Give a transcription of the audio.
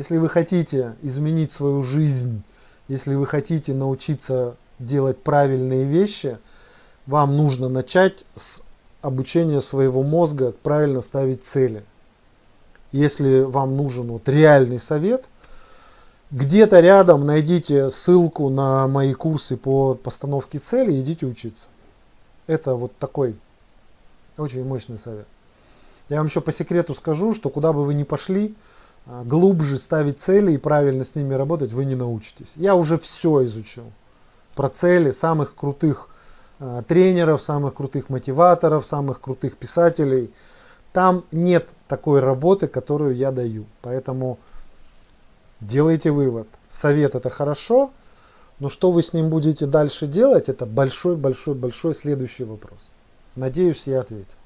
Если вы хотите изменить свою жизнь, если вы хотите научиться делать правильные вещи, вам нужно начать с обучения своего мозга правильно ставить цели. Если вам нужен вот реальный совет, где-то рядом найдите ссылку на мои курсы по постановке цели и идите учиться. Это вот такой очень мощный совет. Я вам еще по секрету скажу, что куда бы вы ни пошли, глубже ставить цели и правильно с ними работать вы не научитесь. Я уже все изучил про цели самых крутых э, тренеров, самых крутых мотиваторов, самых крутых писателей. Там нет такой работы, которую я даю. Поэтому делайте вывод. Совет это хорошо, но что вы с ним будете дальше делать, это большой-большой-большой следующий вопрос. Надеюсь, я ответил.